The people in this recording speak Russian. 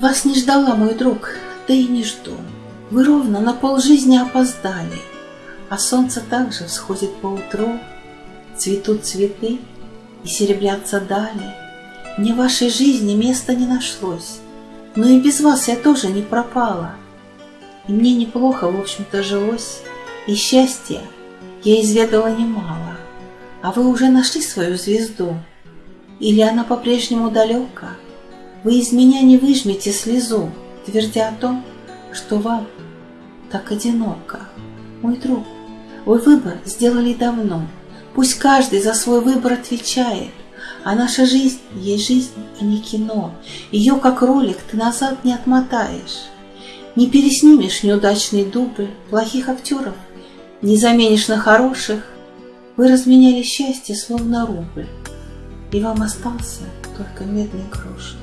Вас не ждала, мой друг, да и не жду. Вы ровно на полжизни опоздали, А солнце также всходит по утру, Цветут цветы и серебрятся дали. Мне в вашей жизни места не нашлось, Но и без вас я тоже не пропала. И мне неплохо, в общем-то, жилось, И счастья я изведала немало. А вы уже нашли свою звезду? Или она по-прежнему далека? Вы из меня не выжмете слезу, Твердя о том, что вам так одиноко. Мой друг, вы выбор сделали давно. Пусть каждый за свой выбор отвечает. А наша жизнь есть жизнь, а не кино. Ее, как ролик, ты назад не отмотаешь. Не переснимешь неудачные дубы, плохих актеров, не заменишь на хороших. Вы разменяли счастье, словно рубль, и вам остался только медный грош.